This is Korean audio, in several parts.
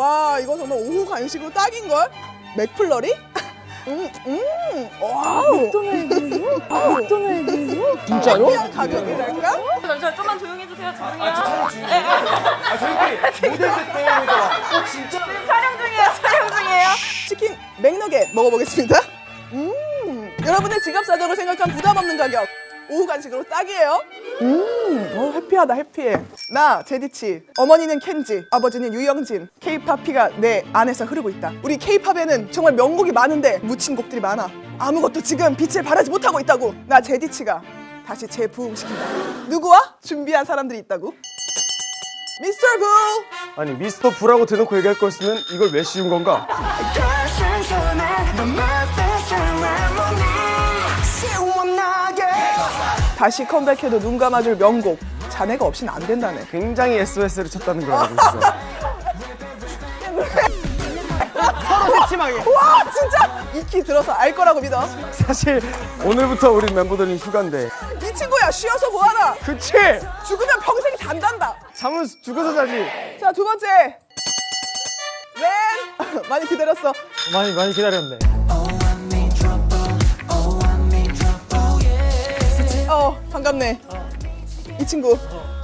와 이거 정말 오후 간식으로 딱인걸? 맥플러리? 음, 음, wow. 맥도날드요? 맥도날드요? 그냥 가격이랄까? 잠시만 좀만 조용히 해주세요. 죄송해요. 아 저희끼리 모델 때 때문에 어 진짜 지금 촬영 중이에요. 촬영 중이에요. 치킨 맥너겟 먹어보겠습니다. 음, 여러분의 지갑 사정을 생각한 부담 없는 가격. 오후 간식으로 딱이에요. 음, 어, happy하다, happy해. 나, 제디치. 어머니는 켄지. 아버지는 유영진. 케이팝 피가 내 안에서 흐르고 있다. 우리 케이팝에는 정말 명곡이 많은데 묻힌 곡들이 많아. 아무것도 지금 빛을 발하지 못하고 있다고. 나, 제디치가 다시 재부흥시킨다. 누구와? 준비한 사람들이 있다고. 미스터 부! 아니 미스터 부라고 대놓고 얘기할 거였으면 이걸 왜 씌운 건가? 다시 컴백해도 눈 감아줄 명곡. 자네가 없이는 안 된다네. 굉장히 SOS를 쳤다는 걸 알고 있어 서로 새침하게. 와 진짜 익히 들어서 알 거라고 믿어. 사실 오늘부터 우리 멤버들은 휴가인데 이 친구야 쉬어서 뭐하나. 그치? 죽으면 평생 잔단다. 잠은 죽어서 자지 자 두 번째. 웬 많이 기다렸어. 많이 많이 기다렸네. 어 반갑네. 이 친구.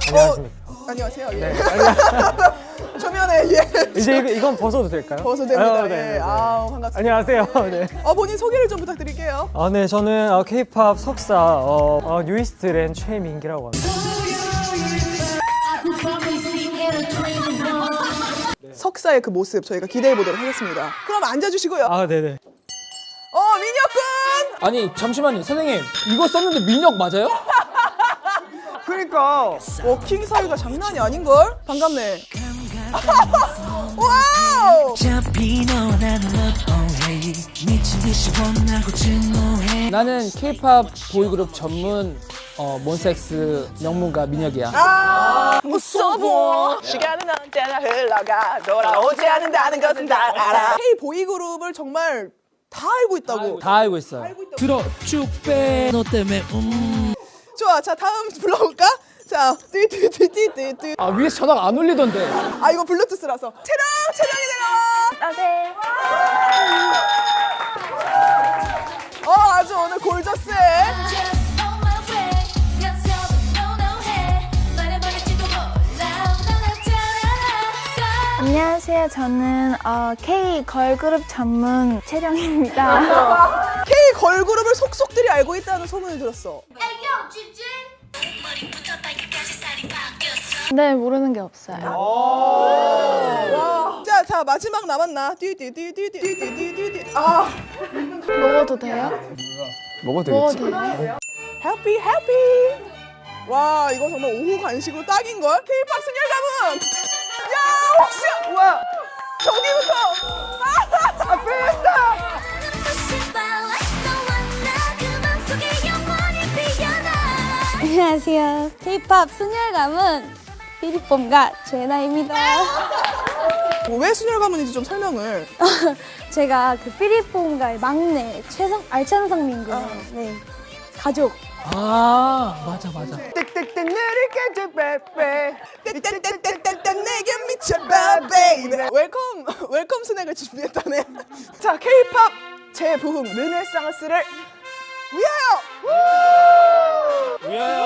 안녕하십니까. 어, 안녕하세요. 예. 초면에 예. 이제 이거, 이건 벗어도 될까요? 벗어도 됩니다. 아, 네, 예. 네. 아우 반갑습니다. 안녕하세요. 네. 어 본인 소개를 좀 부탁드릴게요. 아, 네, 저는 어, K-팝 석사 어, 어, 뉴이스트랜 최민기라고 합니다. 석사의 그 모습 저희가 기대해 보도록 하겠습니다. 그럼 앉아주시고요. 아, 네네. 어 민혁군. 아니 잠시만요 선생님 이거 썼는데 민혁 맞아요? 그러니까 walking 사이가 장난이 아닌걸? 반갑네. Wow! 나는 K-팝 보이그룹 전문 어, 몬섹스 명문가 민혁이야 아, 무서워. 시간은 언제나 흘러가 돌아오지 않는다는 것은 다 알아. K 보이 그룹을 정말 다 알고 있다고. 다 알고 있어요 들어 쭉 빼 너 때문에 음. 좋아, 자 다음 불러볼까? 자, 띠띠띠띠띠띠. 아 위에서 전화가 안 울리던데 아 이거 블루투스라서. 체령, 체령이 내려와. 아, 네. 어, 아주 오늘 골저스해. 안녕하세요. 저는 어, K 걸그룹 전문 채령입니다. K 걸그룹을 속속들이 알고 있다는 소문을 들었어. 네, 모르는 게 없어요. 와. 자, 자 마지막 남았나? 띠띠띠띠띠띠띠띠띠. 아, 먹어도 돼요? 먹어도 먹어도 되겠지 돼요? 해피 해피. 와, 이거 정말 오후 간식으로 딱인 걸. K-팝 승열 가문. 야, 혹시 와 저기부터. 아, 아 페스타. 안녕하세요. K-팝 순혈감은 피리폼과 제나입니다. 뭐, 왜 순열 가문인지 좀 설명을. 제가 그 피리폼과의 막내 최성 알찬성 민군의 네, 가족. 아 맞아 맞아 땡땡땡 내리게 빼빼. 땡땡땡땡땡 내게 미쳐봐 baby. Welcome welcome 스낵을 준비했다네. 자, K-팝 재부흥 르네상스를 위하여. 땡땡땡땡땡.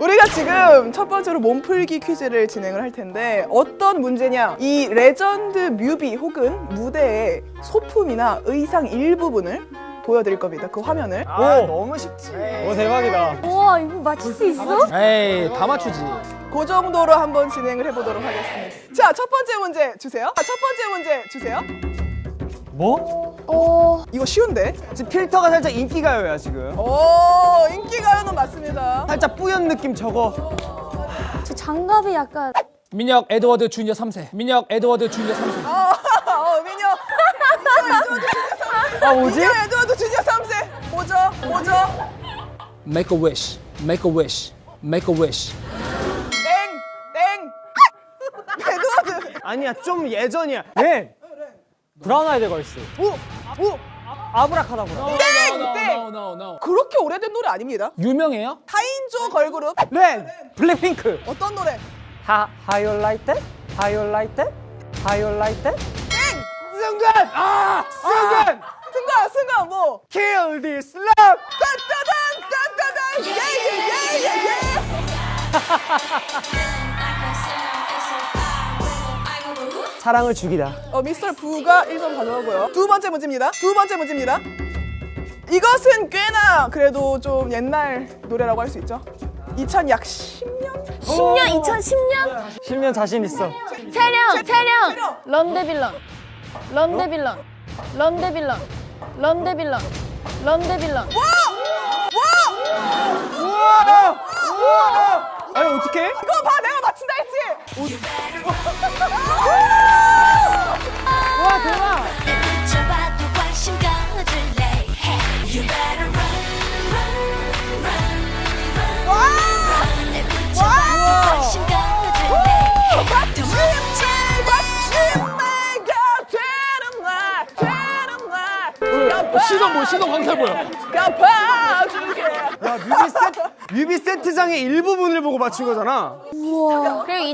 우리가 지금 첫 번째로 몸풀기 퀴즈를 진행을 할 텐데 어떤 문제냐? 이 레전드 뮤비 혹은 무대의 소품이나 의상 일부분을 보여드릴 겁니다. 그 화면을. 아 너무 쉽지. 오, 대박이다. 우와, 이거 맞힐 수 있어? 에이 다 맞추지. 그 정도로 한번 진행을 해보도록 하겠습니다. 자 첫 번째 문제 주세요. 자, 첫 번째 문제 주세요. 뭐? 어, 이거 쉬운데? 지금 필터가 살짝 인기가요야 지금. 오 인기가요는 맞습니다. 살짝 뿌연 느낌 저거. 저 장갑이 약간 민혁 에드워드 주니어 3세. 민혁 에드워드 주니어 3세. 어, 어 민혁. 아 뭐지? 민혁 에드워드 주니어 3세. 보죠? 보죠? Make a wish. Make a wish. Make a wish. 땡 땡. 에드워드 아니야 좀 예전이야. 네. 브라운 아이드 걸스. 오 오 아브라카다브라. 땡! 땡! 그렇게 오래된 노래 아닙니다 유명해요? 사인조 걸그룹 렌. 블랙핑크. 어떤 노래 하 하이라이트? 하이라이트? 하이라이트? 순간! 아! 순간! 승관 승관 뭐 Kill this love! 딴따단 딴따단 예예예예예 사랑을 죽이다. 어, 미스터 부가 1점 가져가고요. 두 번째 문제입니다. 두 번째 문제입니다. 이것은 꽤나 그래도 좀 옛날 노래라고 할 수 있죠. 2000 약 10년? 10년 2010년 10년 자신 있어. 채령 채령! 런데빌런 런데빌런 런데빌런 런데빌런 런데빌런 아니, 어떡해? 이거 봐, 내가 맞춘다 했지. 되는 날 어, 시선 뭐, 시선 광탈 보여. 갚아줄게. 야, 뮤비 세트, 뮤비 세트장의 일부분을 보고 맞춘 거잖아. 그리고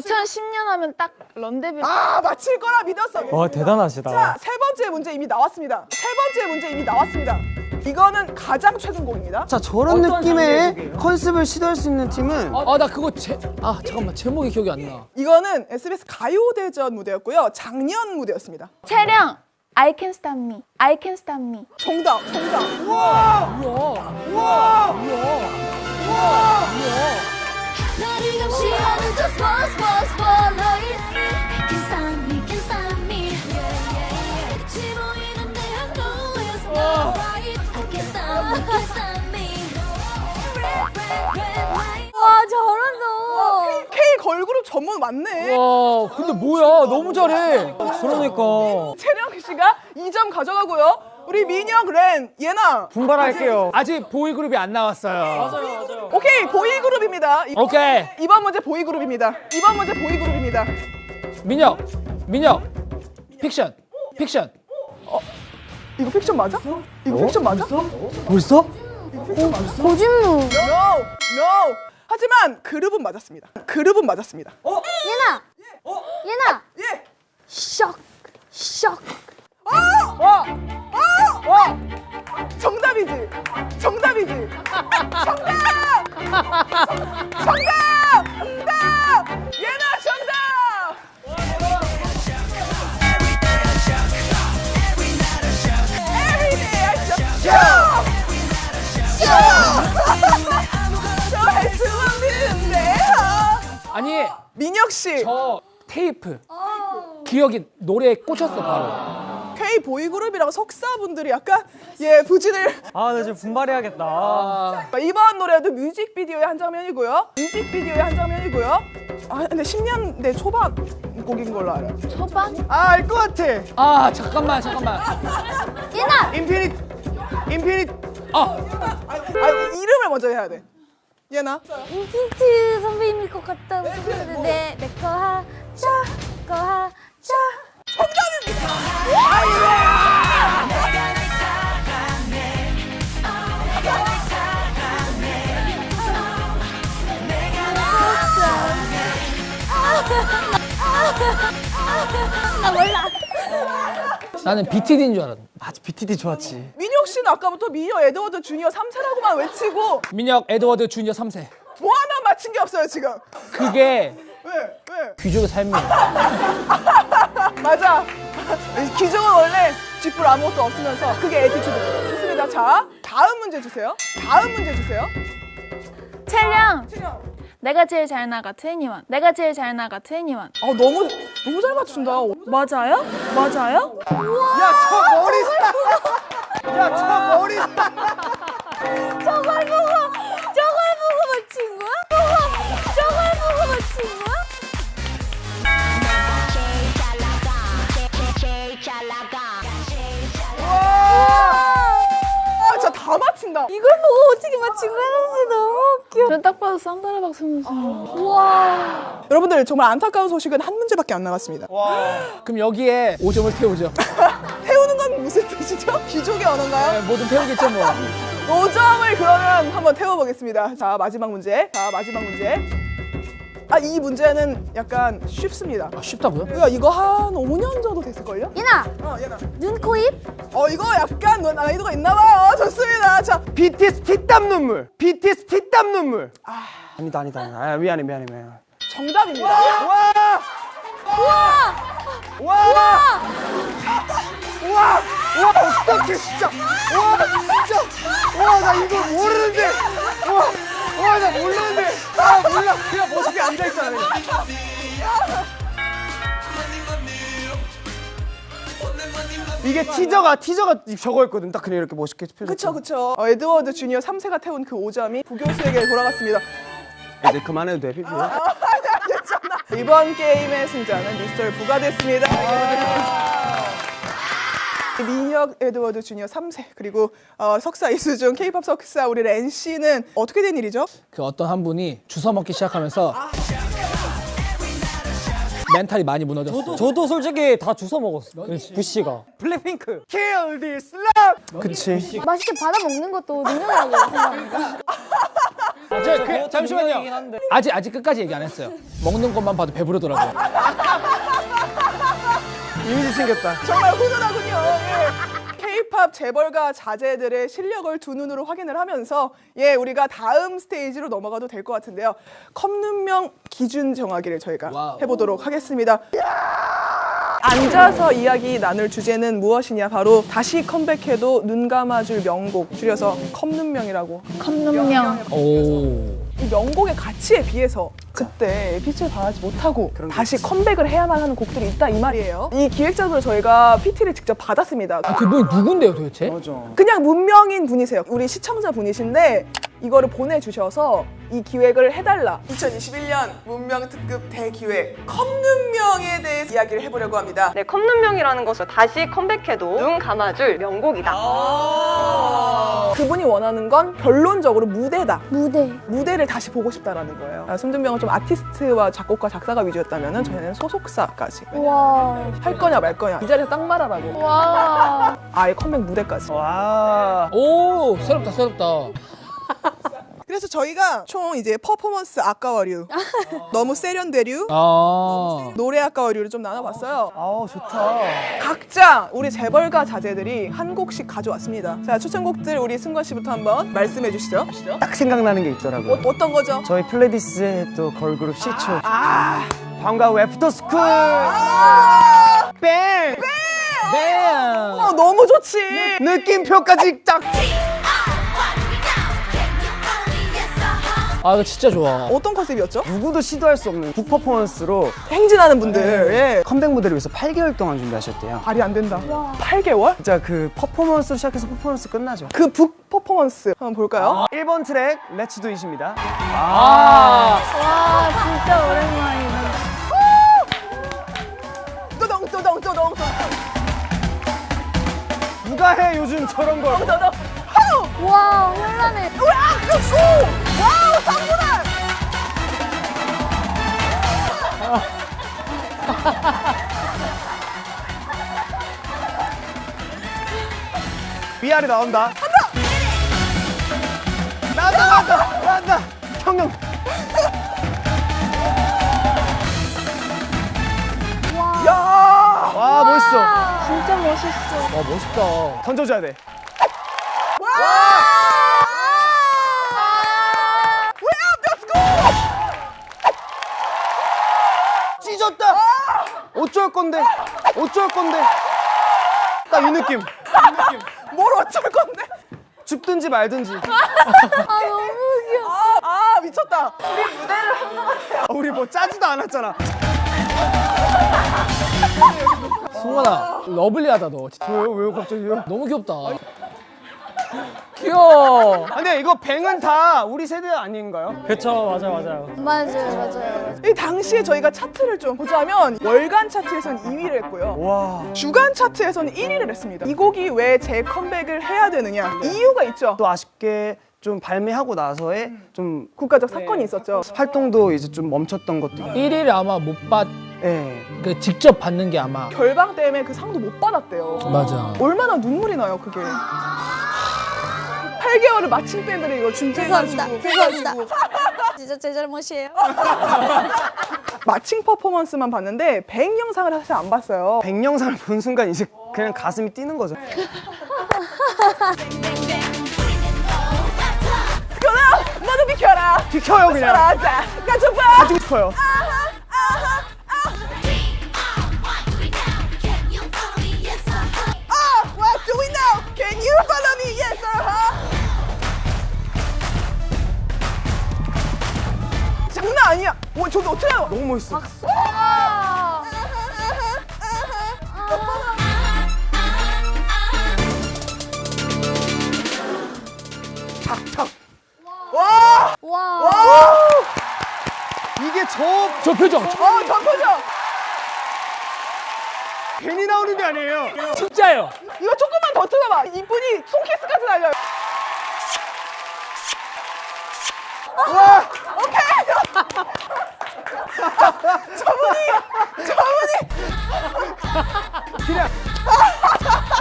2010년 하면 딱 런데빌런 아 맞힐 거라 믿었어. 와 대단하시다. 자, 세 번째 문제 이미 나왔습니다. 세 번째 문제 이미 나왔습니다. 이거는 가장 최근 곡입니다. 자 저런 느낌의 컨셉을 시도할 수 있는 팀은 아 나 그거 제, 아 잠깐만 제목이 기억이 안 나. 이거는 SBS 가요대전 무대였고요. 작년 무대였습니다. 채령 I can stop me I can stop me 정답, 정답. 너를 감시하는 저스 와 K 걸그룹 전문 맞네. 와 근데 뭐야 너무 잘해. 그러니까 채령 씨가 2점 가져가고요. 우리 민혁, 렌, 예나. 분발할게요. 아직 보이그룹이 안 나왔어요. 오케이, 보이그룹입니다. 이- 오케이 이번 문제 보이그룹입니다. 이번 문제 보이그룹입니다. 민혁 민혁 픽션 픽션 이거 픽션 맞아? 이거 픽션 맞아? 벌써? 고진무 No, no. 하지만 그룹은 맞았습니다. 그룹은 맞았습니다. 예나 예나 기억이 노래에 꽂혔어 바로. K 보이그룹이랑 석사분들이 약간 예 부진을 아, 나 지금 분발해야겠다. 아, 이번 노래도 뮤직비디오의 한 장면이고요. 뮤직비디오의 한 장면이고요. 아 근데 10년대 초반 곡인 걸로 알아요. 초반 아, 알 것 같아. 아 잠깐만 잠깐만. 예나 인피니트, 인피니트. 아아 이름을 먼저 해야 돼. 예나. 인피니트 선배님일 것 같다고 생각했는데 내거 하자 거하 자나 몰라 나는 BTD인 줄 알았는데. 아, BTD 좋았지. 민혁 씨는 아까부터 미녀 에드워드 주니어 3세라고만 외치고 민혁 에드워드 주니어 3세. 뭐 하나 맞힌 게 없어요 지금. 그게 왜? 왜? 귀족의 삶이에요. 맞아. 귀족은 원래 쥐뿔 아무것도 없으면서 그게 attitude. 좋습니다. 자 다음 문제 주세요. 다음 문제 주세요. 채령 내가 제일 잘 나가 2NE1 내가 제일 잘 나가 2NE1아 너무 너무 잘 맞춘다. 맞아요? 맞아요? 야, 저 머리. 야, 저 머리. 저걸 보고 다 맞힌다. 이걸 보고 어떻게 맞힌 거야? 진짜 너무 웃겨. 저딱 봐도 산다라 박선수. 우와. 여러분들 정말 안타까운 소식은 한 문제밖에 안 남았습니다. 그럼 여기에 5점을 태우죠. 태우는 건 무슨 뜻이죠? 귀족의 언어인가요? 네, 뭐든 태우겠죠 뭐. 5점을 그러면 한번 태워보겠습니다. 자, 마지막 문제. 자, 마지막 문제. 아 이 문제는 약간 쉽습니다. 아, 쉽다고요? 우리가 이거 한 5년 정도 됐을걸요? 예나 어, 얘나. 눈, 코, 입? 어, 이거 약간 너 난이도가 있나봐요. 좋습니다. 자, BTS 피땀 눈물. BTS 피땀 눈물. 아, 아니다 아니다. 아니다. 아, 미안해 미안해 미안해. 정답입니다. 와! 우와! 와! 와! 와 어떡해 진짜. 와 진짜. 와 나 이거 모르는데. 와. 와나 모르는데. 아 몰라. 그냥 멋있게 앉아 있잖아. 그냥. 이게 티저가 티저가 저거였거든. 딱 그냥 이렇게 멋있게 펴. 그쵸, 그쵸. 어, 에드워드 주니어 3세가 태운 그 5점이 부교수에게 돌아갔습니다. 이제 그만해도 돼. 피피. 괜찮아. 이번 게임의 승자는 미스터 부가 됐습니다. 민혁 에드워드 주니어 3세 그리고 어, 석사 이수중 K-팝 석사 우리 렌 씨는 어떻게 된 일이죠? 그 어떤 한 분이 주워 먹기 시작하면서 멘탈이 많이 무너졌어요. 저도 솔직히 다 주워 먹었어. 부씨가. 블랙핑크. Kill this love. 그치. 맛있게 받아 먹는 것도 능력이라고 생각합니다. 아, 저, 그, 잠시만요. 아직 아직 끝까지 얘기 안 했어요. 먹는 것만 봐도 배부르더라고요. 이미지 생겼다. 정말 훈훈하군요. 예. K-팝 재벌가 자제들의 실력을 두 눈으로 확인을 하면서 예 우리가 다음 스테이지로 넘어가도 될 것 같은데요. 컴눈명 기준 정하기를 저희가 와우. 해보도록 하겠습니다. 앉아서 이야기 나눌 주제는 무엇이냐 바로 다시 컴백해도 눈 감아줄 명곡 줄여서 컴눈명이라고 컴눈명. 오. 이 명곡의 가치에 비해서 그때 빛을 발하지 못하고 다시 컴백을 해야만 하는 곡들이 있다 이 말이에요. 이 기획자들 저희가 PT를 직접 받았습니다. 아, 그분이 누군데요 도대체? 맞아. 그냥 문명인 분이세요. 우리 시청자 분이신데 이거를 보내주셔서 이 기획을 해달라. 2021년 문명 특급 대기획 컵눈명에 대해 이야기를 해보려고 합니다. 네, 컵눈명이라는 것을 다시 컴백해도 눈 감아줄 명곡이다. 그분이 원하는 건 결론적으로 무대다. 무대. 무대를 다시 보고 싶다라는 거예요. 아, 손준명은 좀 아티스트와 작곡가, 작사가 위주였다면 저희는 소속사까지 와. 할 거냐 말 거냐 이 자리에서 딱 말하라고 와. 아예 컴백 무대까지. 와. 오 새롭다 새롭다. 그래서 저희가 총 이제 퍼포먼스 아까워류, 너무 세련되류, 아. 노래 아까워류를 좀 나눠봤어요. 아우 좋다. 각자 우리 재벌가 자제들이 한 곡씩 가져왔습니다. 자 추천곡들 우리 승관 씨부터 한번 말씀해 주시죠. 딱 생각나는 게 있더라고요. 어, 어떤 거죠? 저희 플레디스의 또 걸그룹 시초. 방과 후 애프터스쿨. Bang. 네. 어, 너무 좋지. 느낌표까지 딱. 아 이거 진짜 좋아. 어떤 컨셉이었죠? 누구도 시도할 수 없는 북 퍼포먼스로 행진하는 분들. 예. 컴백 무대를 위해서 8개월 동안 준비하셨대요. 말이 안 된다. 8개월? 진짜 그 퍼포먼스로 시작해서 퍼포먼스 끝나죠. 그 북 퍼포먼스 한번 볼까요? 1번 트랙 Let's do it입니다. 아. 와, 진짜 오랜만이다. 또덩 또덩 또덩 누가 해 요즘 저런 걸. 와, 혼란해. 으악! 오! 와우 쌍문아! 위아래 나온다. 한다. 나온다 나온다 나온다. 형형. 야! 와 멋있어. 진짜 멋있어. 와 멋있다. 던져줘야 돼. 찢 건데? 어쩔 건데? 딱이 느낌. 뭘 어쩔 건데? 죽든지 말든지. 아, 너무 귀여워. 아, 아 미쳤다. 우리 뭐 짜지도 않았잖아. 승관아 러블리하다 너. 진짜. 왜요? 왜요 갑자기요? 너무 귀엽다. 귀여워. 아, 근데 이거 뱅은 다 우리 세대 아닌가요? 그쵸, 맞아요, 맞아요. 맞아요, 맞아요. 이 당시에 저희가 차트를 좀 보자면 월간 차트에서는 2위를 했고요. 와. 주간 차트에서는 1위를 했습니다. 이 곡이 왜 재컴백을 해야 되느냐? 이유가 있죠. 또 아쉽게 좀 발매하고 나서의 좀 국가적 사건이 있었죠. 활동도 이제 좀 멈췄던 것도 있고. 1위를 아마 못 받, 예. 그 직접 받는 게 아마. 결방 때문에 그 상도 못 받았대요. 맞아. 얼마나 눈물이 나요, 그게. 8개월을 마침 밴드를 이거 준비해가지고 죄송합니다. 죄송합니다. 진짜 제 잘못이에요. 마칭 퍼포먼스만 봤는데 백 영상을 사실 안 봤어요. 백 영상을 본 순간 이제 그냥 가슴이 뛰는 거죠. 비켜라! 모두 비켜라! 비켜요 그냥. 비켜라! 자, 가져봐! 가지고 싶어요. 아, what do we know? Can you follow 장난 아니야. 와, 저기 어떻게 알아? 너무 멋있어. 탁탁. 와! 와. 이게 저 저 표정 어, 전표죠. 괜히 나오는 게 아니에요. 진짜예요. 이거 조금만 더 틀어봐. 이분이 손키스까지 날려요. 와, 오케이. 저분이 저분이 그냥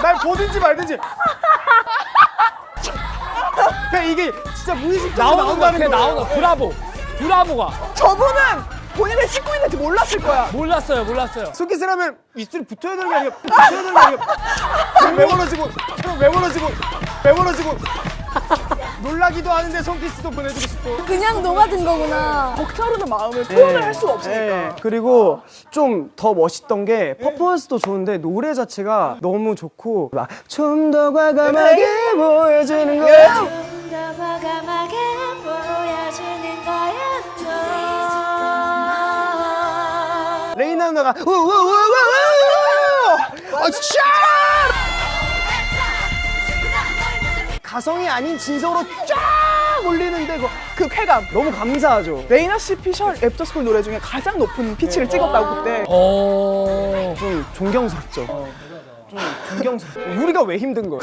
날 보든지 말든지. 그냥 이게 진짜 무의식적으로 나오는 거 나온다는 그냥. 나오는 거. 브라보. 브라보가 저분은 본인을 씻고 있는지 몰랐을 거야. 몰랐어요, 몰랐어요. 하면 입술이 붙어야 되는 게 아니라 붙어야 되는 게 아니라 왜 멀어지고 왜 멀어지고 왜 멀어지고 놀라기도 하는데 손키스도 보내주고 싶고. 그냥 녹아든 거구나. 벅차오르는 마음을 표현을 할 수가 없으니까. 네. 그리고 좀 더 멋있던 게 퍼포먼스도 좋은데 노래 자체가 너무 좋고 막 좀 더 과감하게 보여주는 거야. 더 과감하게 보여주는 거야 또 레이나 누나가 우우우우우 아 가성이 아닌 진성으로 쫙 올리는데 그, 그 쾌감. 너무 감사하죠 레이나 씨 피셜 애프터스쿨 노래 중에 가장 높은 피치를 찍었다고 그때. 어. 좀 존경스럽죠 좀 존경스럽죠 우리가 왜 힘든 거예요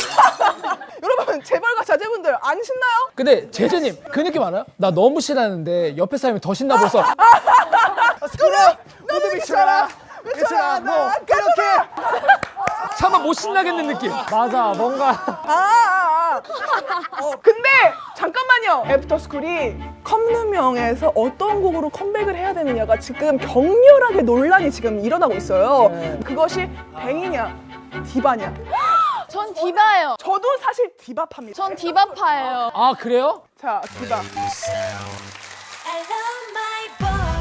여러분 재벌가 자제분들 안 신나요? 근데 제재님 그 느낌 알아요? 나 너무 신나는데 옆에 사람이 더 신나 보여서 그래. 모두 미쳐라 미쳐라 뭐 그렇게 차마 못 신나겠는 느낌. 맞아 뭔가 아, 아, 아. 어, 근데 잠깐만요. 애프터스쿨이 컴누명에서 어떤 곡으로 컴백을 해야 되느냐가 지금 격렬하게 논란이 지금 일어나고 있어요. 그것이 뱅이냐 디바냐. 전 디바예요. 저도 사실 디바파입니다. 전 디바파예요. 아 그래요? 자, 디바. I love my boy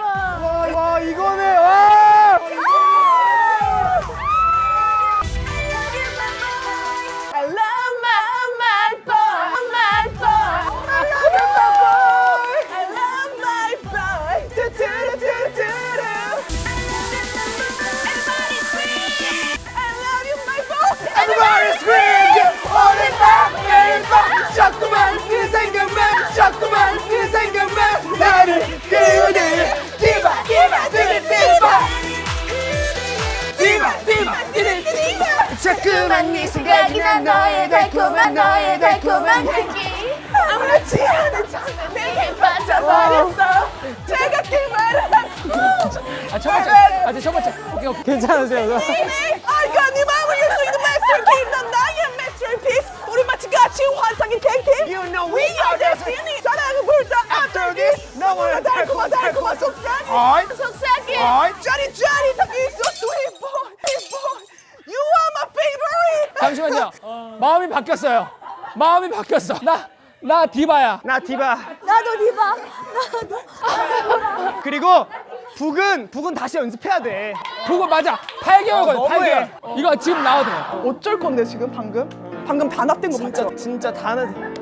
와, 와 이거네 와 아 첫 번째. 아 첫 번째. 오케이 오케이. 괜찮으세요? 아이가 네 마음을 열수 있는 masterkey 넌 나의 masterpiece 우리 마치 같이 환상인 탱탱 You know We are destiny 사랑을 불다 after this 너무나 달콤한 달콤한 속삭임 어이 속삭임 어이 짜릿짜릿한 이 so sweet boy sweet boy You are my favorite 잠시만요. 마음이 바뀌었어요. 마음이 바뀌었어. 나 나 디바야. 나 디바 나도 디바. 그리고 북은 북은 다시 연습해야 돼 그거 맞아. 8개월 걸. 너무해. 8개월. 이거 지금 나와도 돼. 어쩔 건데 지금 방금? 방금 단합된 거 진짜 봤죠? 진짜 다는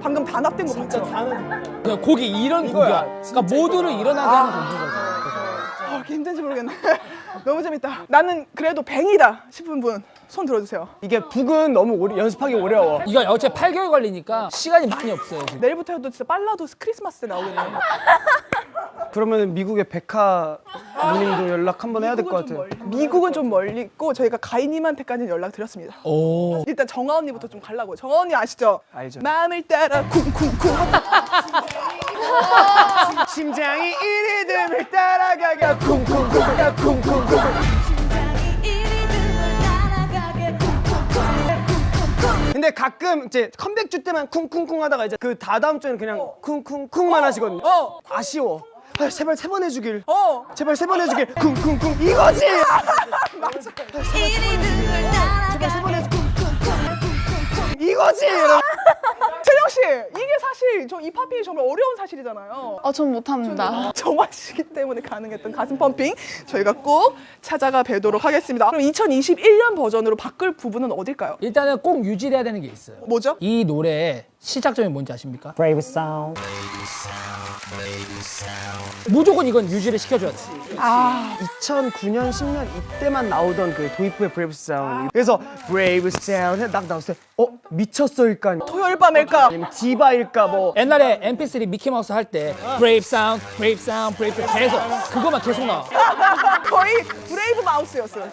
방금 단합된 거 봤죠? 다는 그냥 곡이 이런 이거야. 곡이야. 그러니까 모두를 일어나게 하는 곡인 거죠. 아, 이렇게 힘든지 모르겠네 너무 재밌다 나는 그래도 뱅이다 싶은 분 손 들어주세요 이게 북은 너무 오래, 연습하기 어려워 이거 어차피 8개월 걸리니까 시간이 많이 없어요. 지금. 내일부터 해도 진짜 빨라도 크리스마스 때 나오겠네 그러면 미국의 백화 누님도 연락 한번 해야 될 것 같아요 미국은 좀 멀리 있고 저희가 가인님한테까지는 연락 드렸습니다. 오. 일단 정아 언니부터 좀 가려고요. 정아 언니 아시죠? 알죠. 마음을 따라 쿵쿵쿵. 심장이 이 리듬을 따라가가 쿵쿵쿵 쿵쿵쿵 근데 가끔 이제 컴백 주 때만 쿵쿵쿵 하다가 이제 그 다다음 주에는 그냥 쿵쿵쿵만 하시거든요. 어. 아쉬워. 아, 제발 세 번 해주길. 어. 제발 세 번 해주길. 쿵쿵쿵 이거지. 맞아. 제발 세 번 해주. 쿵쿵쿵 이거지. 채영 씨, 이게 사실 저 이 팝핑이 정말 어려운 사실이잖아요. 아, 전 못합니다. 저마시기 때문에 가능했던 가슴 펌핑 저희가 꼭 찾아가 뵈도록 하겠습니다. 그럼 2021년 버전으로 바꿀 부분은 어딜까요? 일단은 꼭 유지돼야 되는 게 있어요. 뭐죠? 이 노래의 시작점이 뭔지 아십니까? Brave Sound. 무조건 이건 유지를 시켜줘야 돼. 2009년 10년 이때만 나오던 그 도입부의 Brave Sound. 그래서 Brave Sound 딱 나왔을 때, 어 미쳤어일까? 토요일 밤일까? 아니면 디바일까 뭐. 옛날에 MP3 미키마우스 할 때 Brave Sound, Brave Sound, Brave Sound 계속 그거만 계속 나와. 거의 Brave Mouse였어요.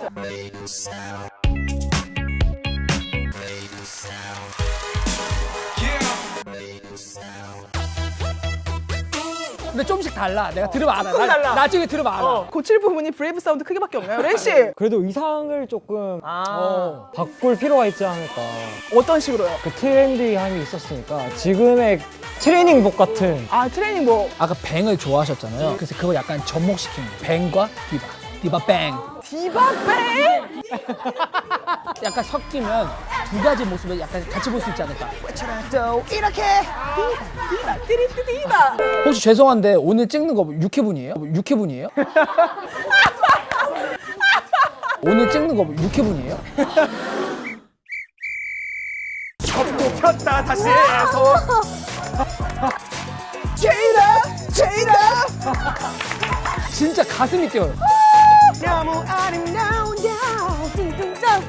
근데 좀씩 달라. 내가 들으면 알아. 조금 나, 달라. 나 중에 들으면 알아. 고칠 부분이 Brave Sound 크기밖에 없나요? 렌 씨, 그래도 의상을 조금 어. 바꿀 필요가 있지 않을까. 어떤 식으로요? 그 trendy함이 있었으니까 지금의 트레이닝복 같은 아 트레이닝 뭐 아까 Bang을 좋아하셨잖아요. 그래서 그걸 약간 접목시킨 거. Bang과 디바. 디바 Bang. 디바 Bang? 약간 섞이면 두 가지 모습을 약간 같이 볼 수 있지 않을까. 또 이렇게. 디바 띠리띠 디바. 혹시 죄송한데 오늘 찍는 거 6회분이에요? 6회분이에요? 오늘 찍는 거 6회분이에요? 폈다 다시 해서. 제이다 제이다. 진짜 가슴이 뛰어요. 너무 아름다운 나 진짜